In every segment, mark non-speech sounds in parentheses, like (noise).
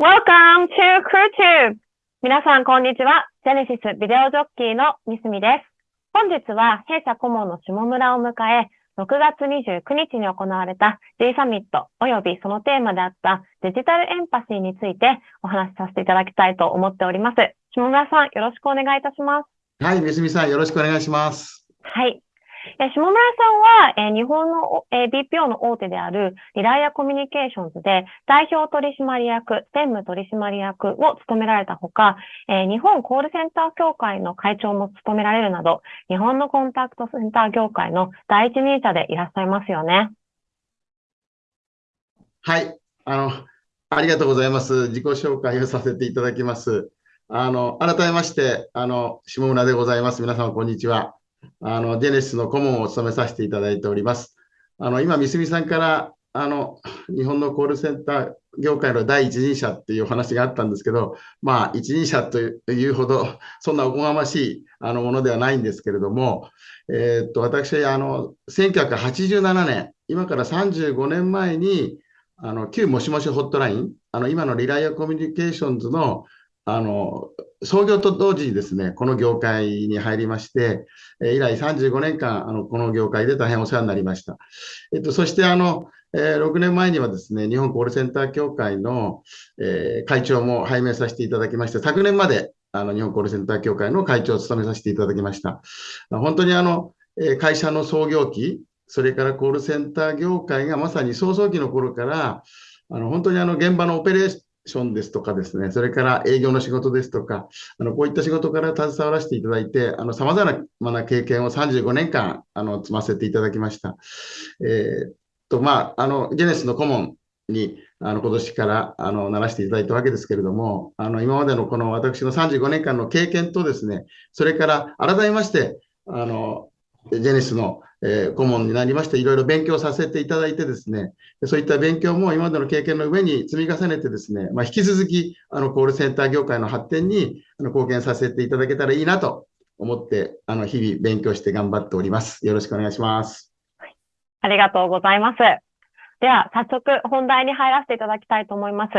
Welcome to CrewTube! 皆さん、こんにちは。ジェネシスビデオジョッキーのミスミです。本日は弊社顧問の下村を迎え、6月29日に行われた G サミット及びそのテーマであったデジタルエンパシーについてお話しさせていただきたいと思っております。下村さん、よろしくお願いいたします。はい、みすみさん、よろしくお願いします。はい。え下村さんは、え日本の、え BPO の大手であるリライアコミュニケーションズで代表取締役、専務取締役を務められたほか、え日本コールセンター協会の会長も務められるなど、日本のコンタクトセンター業界の第一人者でいらっしゃいますよね。はい、あの、ありがとうございます。自己紹介をさせていただきます。あの、改めまして、あの、下村でございます。皆様、こんにちは。あの、ジェネシスの顧問を務めさせていただいております。あの、今、三角さんから、あの、日本のコールセンター業界の第一人者っていうお話があったんですけど、まあ、一人者というほど、そんなおこがましいあのものではないんですけれども、えー、っと、私、あの、1987年、今から35年前に、あの、旧もしもしホットライン、あの、今のリライアコミュニケーションズのあの創業と同時にですね、この業界に入りまして、え以来35年間、あのこの業界で大変お世話になりました。えっと、そしてあの、え、6年前にはですね、日本コールセンター協会の、え、会長も拝命させていただきまして、昨年まであの日本コールセンター協会の会長を務めさせていただきました。本当にあの、え会社の創業期、それからコールセンター業界がまさに創創期の頃から、あの本当にあの現場のオペレーシションですとかですね、それから営業の仕事ですとか、あのこういった仕事から携わらせていただいて、さまざまな経験を35年間あの積ませていただきました。えー、とまあ、あのジェネスの顧問にあの今年からあのならしていただいたわけですけれども、あの今までのこの私の35年間の経験とですね、それから改めまして、あのジェネスのえー、顧問になりまして、いろいろ勉強させていただいてですね、そういった勉強も今までの経験の上に積み重ねてですね、まあ、引き続き、あの、コールセンター業界の発展にあの貢献させていただけたらいいなと思って、あの、日々勉強して頑張っております。よろしくお願いします。ありがとうございます。では、早速本題に入らせていただきたいと思います。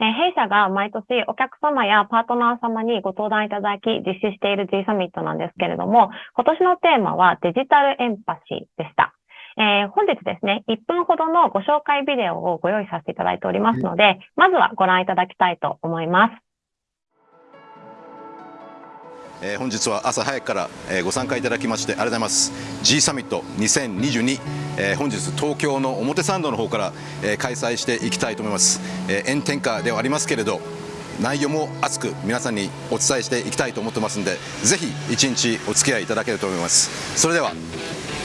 え弊社が毎年お客様やパートナー様にご登壇いただき実施している G サミットなんですけれども、今年のテーマはデジタルエンパシーでした。えー、本日ですね、1分ほどのご紹介ビデオをご用意させていただいておりますので、まずはご覧いただきたいと思います。本日は朝早くから、ご参加いただきましてありがとうございます。G サミット2022、えー、本日東京の表参道の方から、開催していきたいと思います、炎天下ではありますけれど内容も熱く皆さんにお伝えしていきたいと思ってますんでぜひ一日お付き合いいただけると思います。それでは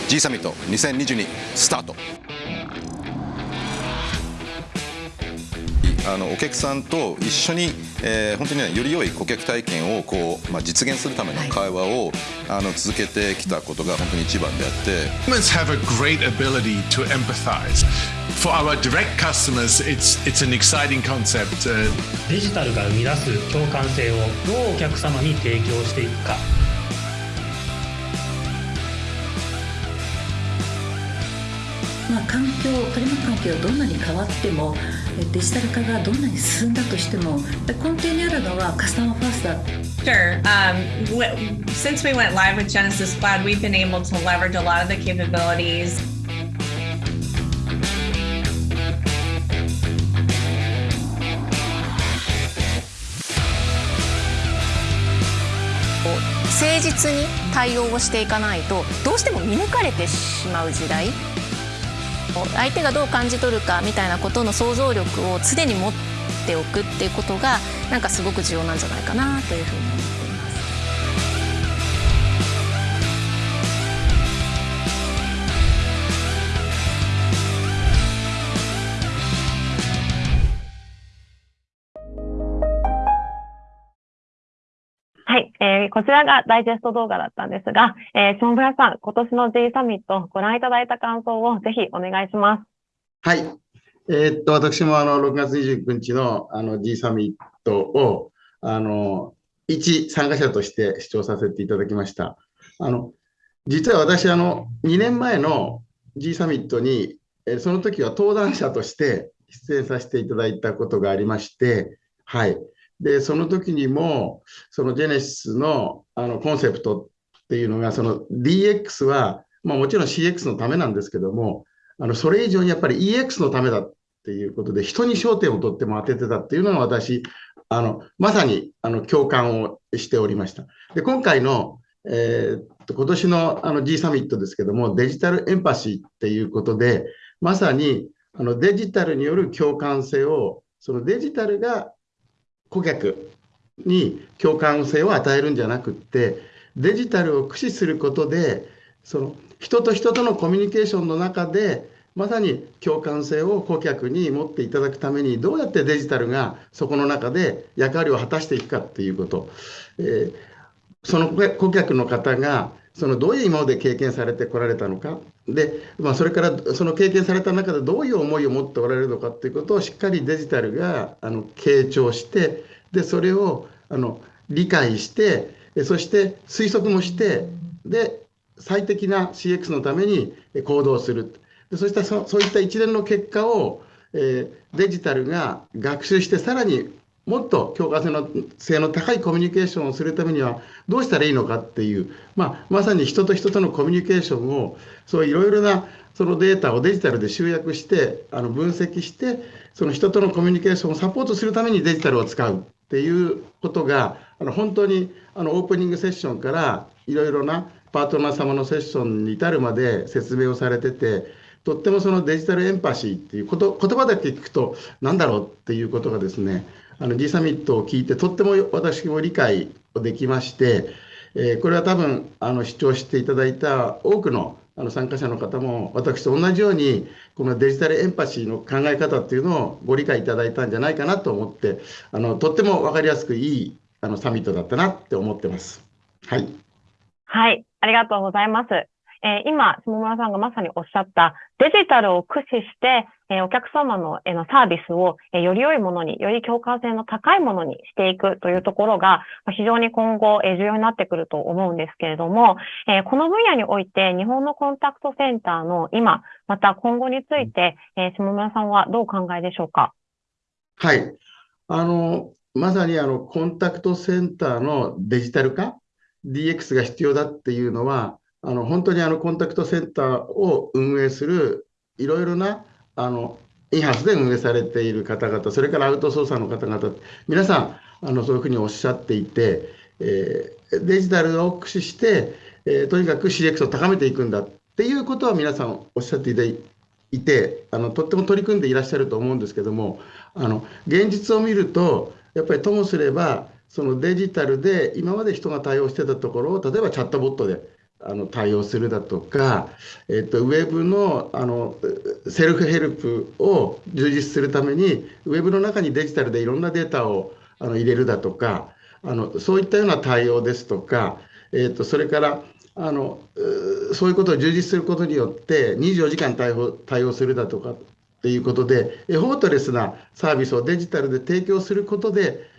G サミット2022スタート。あのお客さんと一緒に、えー、本当に、ね、より良い顧客体験をこう、まあ、実現するための会話を、あの続けてきたことが本当に一番であって。Humans have a great ability to empathize. For our direct customers, it's, it's an exciting concept. デジタルが生み出す共感性をどうお客様に提供していくか。まあ、環境取り巻く環境がどんなに変わってもデジタル化がどんなに進んだとしても根底にあるのはカスタマーファーストだ Sure. Um, since we went live with Genesis Cloud, we've been able to leverage a lot of the capabilities. 誠実に対応をしていかないとどうしても見抜かれてしまう時代相手がどう感じ取るかみたいなことの想像力を常に持っておくっていうことがなんかすごく重要なんじゃないかなというふうにえー、こちらがダイジェスト動画だったんですが、えー、下村さん、今年の G サミットご覧いただいた感想をぜひお願いします。はい。えー、っと、私もあの、6月29日のあの G サミットを、あの、一参加者として視聴させていただきました。あの、実は私、あの、2年前の G サミットに、えその時は登壇者として出演させていただいたことがありまして、はい。で、その時にも、そのジェネシスのあのコンセプトっていうのが、その DX は、まあ、もちろん CX のためなんですけども、あのそれ以上にやっぱり EX のためだっていうことで、人に焦点をとっても当ててたっていうのが私、あのまさにあの共感をしておりました。で今回の、えー、今年のあの G サミットですけども、デジタルエンパシーっていうことで、まさにあのデジタルによる共感性を、そのデジタルが顧客に共感性を与えるんじゃなくって、デジタルを駆使することで、その人と人とのコミュニケーションの中で、まさに共感性を顧客に持っていただくために、どうやってデジタルがそこの中で役割を果たしていくかっていうこと、えー、その顧客の方が、そのどういう今まで経験されてこられたのか、でまあ、それからその経験された中でどういう思いを持っておられるのかっていうことをしっかりデジタルがあの傾聴して、でそれをあの理解して、そして推測もして、で最適な CX のために行動する。でそしてそそういった一連の結果を、えー、デジタルが学習して、さらにもっと共感性の性の高いコミュニケーションをするためにはどうしたらいいのかっていう、まあ、まさに人と人とのコミュニケーションをそういろいろなそのデータをデジタルで集約してあの分析してその人とのコミュニケーションをサポートするためにデジタルを使うっていうことがあの本当にあのオープニングセッションからいろいろなパートナー様のセッションに至るまで説明をされててとってもそのデジタルエンパシーっていうこと言葉だけ聞くと何だろうっていうことがですねあの G サミットを聞いてとっても私も理解できまして、えー、これは多分あの視聴していただいた多くのあの参加者の方も私と同じようにこのデジタルエンパシーの考え方っていうのをご理解いただいたんじゃないかなと思ってあのとっても分かりやすくいいあのサミットだったなって思ってます。はい、はいありがとうございます。えー、今、下村さんがまさにおっしゃったデジタルを駆使して、えー、お客様の,、えのサービスを、えー、より良いものに、より共感性の高いものにしていくというところが、まあ非常に今後、え重要になってくると思うんですけれども、えこの分野において日本のコンタクトセンターの今、また今後について、え下村さんはどうお考えでしょうか？はい。あの、まさにあのコンタクトセンターのデジタル化 DX が必要だっていうのは、あの本当にあのコンタクトセンターを運営するいろいろなあのインハウスで運営されている方々、それからアウトソーサーの方々、皆さんあのそういうふうにおっしゃっていて、えー、デジタルを駆使して、えー、とにかく CX を高めていくんだっていうことは皆さんおっしゃっていて、あのとっても取り組んでいらっしゃると思うんですけども、あの現実を見ると、やっぱりともすれば、そのデジタルで今まで人が対応してたところを例えばチャットボットであの対応するだとか、えっと、ウェブのあのセルフヘルプを充実するためにウェブの中にデジタルでいろんなデータをあの入れるだとかあのそういったような対応ですとか、えっと、それからあのそういうことを充実することによって24時間対応対応するだとかっていうことでエフォートレスなサービスをデジタルで提供することで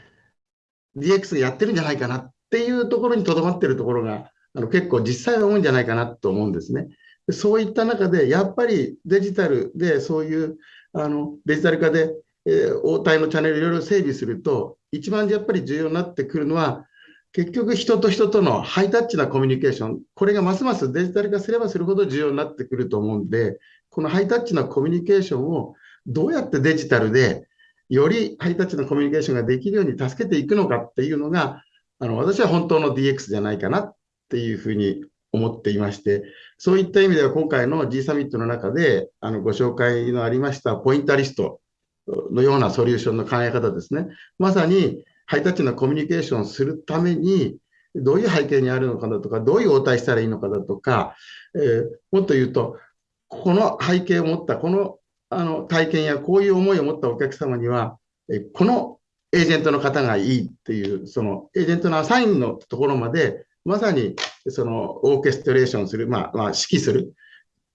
DX やってるんじゃないかなっていうところにとどまってるところがあの結構実際は多いんじゃないかなと思うんですね。そういった中で、やっぱりデジタルでそういうあのデジタル化で、えー、応対のチャンネルいろいろ整備すると、一番やっぱり重要になってくるのは、結局人と人とのハイタッチなコミュニケーション、これがますますデジタル化すればするほど重要になってくると思うんで、このハイタッチなコミュニケーションをどうやってデジタルでよりハイタッチなコミュニケーションができるように助けていくのかっていうのが、あの私は本当の DX じゃないかなっていうふうに思っていまして、そういった意味では今回の G サミットの中であのご紹介のありましたポインタリストのようなソリューションの考え方ですね。まさにハイタッチなコミュニケーションをするために、どういう背景にあるのかだとか、どういう応対したらいいのかだとか、えー、もっと言うと、この背景を持った、このあの体験やこういう思いを持ったお客様には、えこのエージェントの方がいいっていう、そのエージェントのアサインのところまでまさにそのオーケストレーションする、まあ、まあ、指揮する。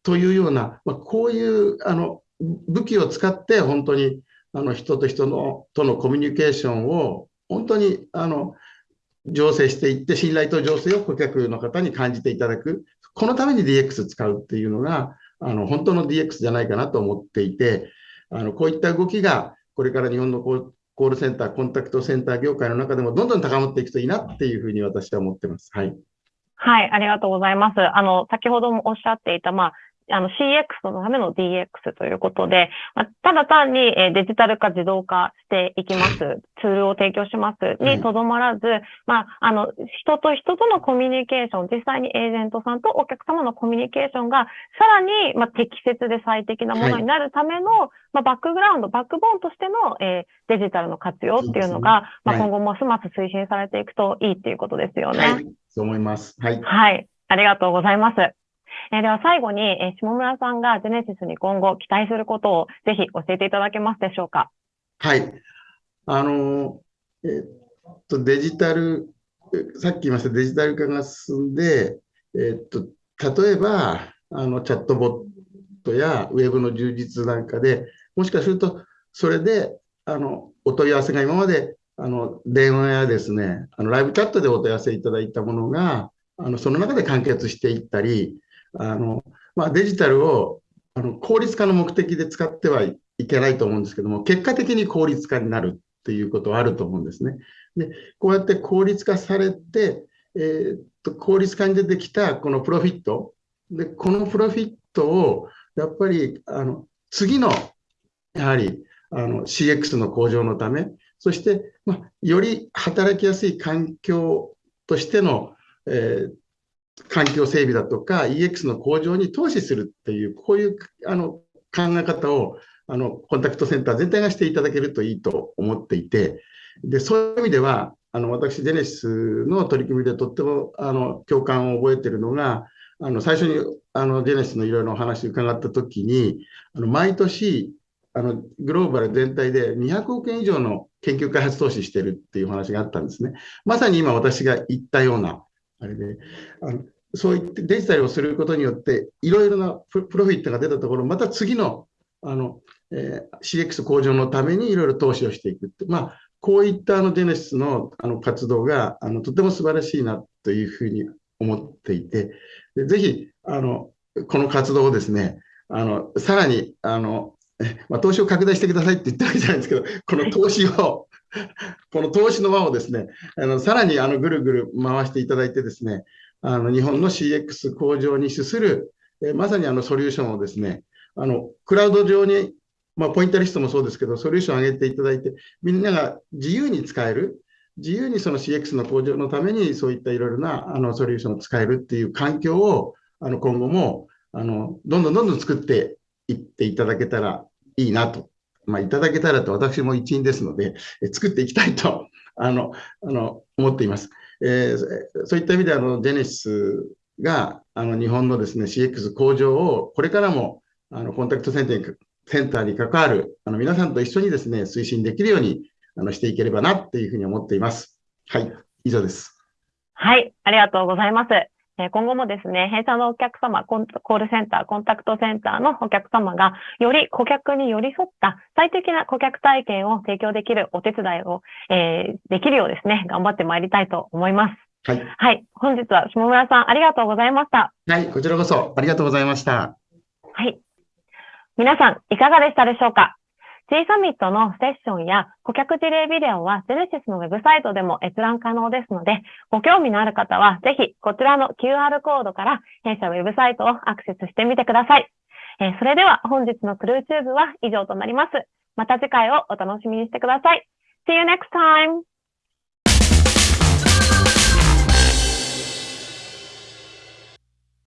というような、まあ、こういうあの武器を使って本当にあの人と人のとのコミュニケーションを本当にあの醸成していって信頼と醸成を顧客の方に感じていただく。このために DX 使うっていうのがあの本当の DX じゃないかなと思っていてあのこういった動きがこれから日本のコールセンター、コンタクトセンター業界の中でもどんどん高まっていくといいなっていうふうに私は思ってます。はい。はい、ありがとうございます。あの、先ほどもおっしゃっていた、まあ、あの CX のための DX ということで、まあ、ただ単にデジタル化、自動化していきます、ツールを提供しますにとどまらず、まあ、あの、人と人とのコミュニケーション、実際にエージェントさんとお客様のコミュニケーションが、さらに、まあ、適切で最適なものになるための、はい、まあ、バックグラウンド、バックボーンとしての、えー、デジタルの活用っていうのが、ねはい、まあ、今後ますます推進されていくといいっていうことですよね。はい、そう思います。はい。はい。ありがとうございます。え、では最後に、え、下村さんがジェネシスに今後期待することをぜひ教えていただけますでしょうか？はい。あの、え、っと、デジタル、さっき言いましたデジタル化が進んで、え、っと、例えば、あの、チャットボットやウェブの充実なんかで、もしかすると、それで、あの、お問い合わせが今まで、あの、電話やですね、あの、ライブチャットでお問い合わせいただいたものが、あの、その中で完結していったり、あの、まあ、デジタルをあの効率化の目的で使ってはいけないと思うんですけども、結果的に効率化になるっていうことはあると思うんですね。で、こうやって効率化されて、えー、っと、効率化に出てきたこのプロフィット。で、このプロフィットを、やっぱり、あの、次の、やはり、あの、CX の向上のため、そして、まあ、より働きやすい環境としての、えー、環境整備だとか EX の向上に投資するっていう、こういうあの考え方をあのコンタクトセンター全体がしていただけるといいと思っていて、でそういう意味では、あの私、ジェネシスの取り組みでとってもあの共感を覚えているのが、あの最初にあのジェネシスのいろいろお話伺ったときに、あの毎年あのグローバル全体で200億円以上の研究開発投資してるっていう話があったんですね。まさに今私が言ったようなあれで、あのそういってデジタルをすることによって、いろいろなプロフィットが出たところ、また次のあの、えー、CX 向上のためにいろいろ投資をしていくって、まあ、こういったあのジェネシスのあの活動があのとても素晴らしいなというふうに思っていて、でぜひあのこの活動をですね、あのさらにあの、まあ、投資を拡大してくださいって言ったわけじゃないんですけど、この投資を (laughs) この投資の輪をですね、あのさらにあのぐるぐる回していただいてですね、あの日本の CX 向上に資する、えまさにあのソリューションをですね、あのクラウド上に、まあ、ポイントリストもそうですけど、ソリューションを上げていただいて、みんなが自由に使える、自由にその CX の向上のために、そういったいろいろなあのソリューションを使えるっていう環境を、あの今後もあのどんどんどんどん作っていっていただけたらいいなとまあ、いただけたらと私も一員ですので、え作っていきたいと (laughs) あのあの思っています。えー、そういった意味であのジェネシスがあの日本のですね CX 向上をこれからもあのコンタクトセンターにセンターに関わるあの皆さんと一緒にですね推進できるようにあのしていければなっていうふうに思っています。はい、以上です。はい、ありがとうございます。今後もですね、弊社のお客様、コールセンター、コンタクトセンターのお客様が、より顧客に寄り添った最適な顧客体験を提供できるお手伝いを、えー、できるようですね、頑張ってまいりたいと思います。はい。はい。本日は下村さん、ありがとうございました。はい。こちらこそ、ありがとうございました。はい。皆さん、いかがでしたでしょうか？G サミットのセッションや顧客事例ビデオはジェネシスのウェブサイトでも閲覧可能ですので、ご興味のある方はぜひこちらの QR コードから弊社ウェブサイトをアクセスしてみてください。え、それでは本日のクルーチューブは以上となります。また次回をお楽しみにしてください。See you next time!